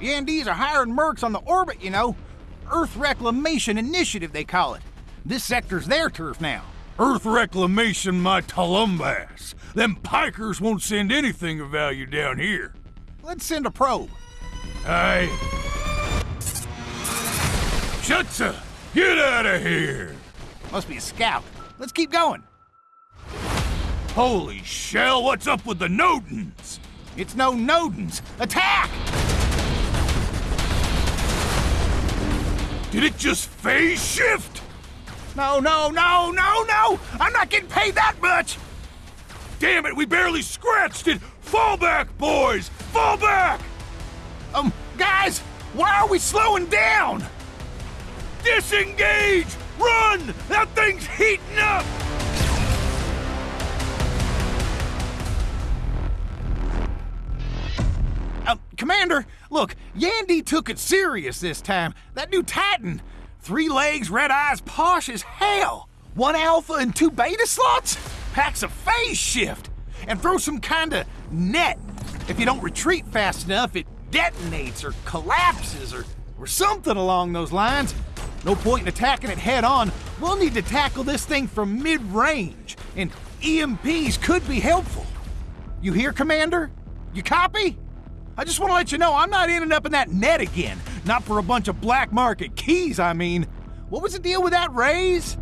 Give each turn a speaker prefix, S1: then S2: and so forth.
S1: Yandees are hiring mercs on the orbit, you know. Earth Reclamation Initiative, they call it. This sector's their turf now.
S2: Earth Reclamation, my Tulumbas. Them pikers won't send anything of value down here.
S1: Let's send a probe.
S2: Aye. Shutza, get out of here!
S1: Must be a scout. Let's keep going.
S2: Holy shell, what's up with the Nodens?
S1: It's no Nodens. Attack!
S2: Did it just phase shift?
S1: No, no, no, no, no! I'm not getting paid that much!
S2: Damn it, we barely scratched it! Fall back, boys! Fall back!
S1: Um, guys, why are we slowing down?
S2: Disengage! Run! That thing's heating up!
S1: Um, Commander, look, Yandy took it serious this time. That new Titan. Three legs, red eyes, posh as hell. One alpha and two beta slots? Packs a phase shift. And throw some kind of net. If you don't retreat fast enough, it detonates or collapses or, or something along those lines. No point in attacking it head on. We'll need to tackle this thing from mid range, and EMPs could be helpful. You hear, Commander? You copy? I just want to let you know I'm not ending up in that net again. Not for a bunch of black market keys, I mean. What was the deal with that raise?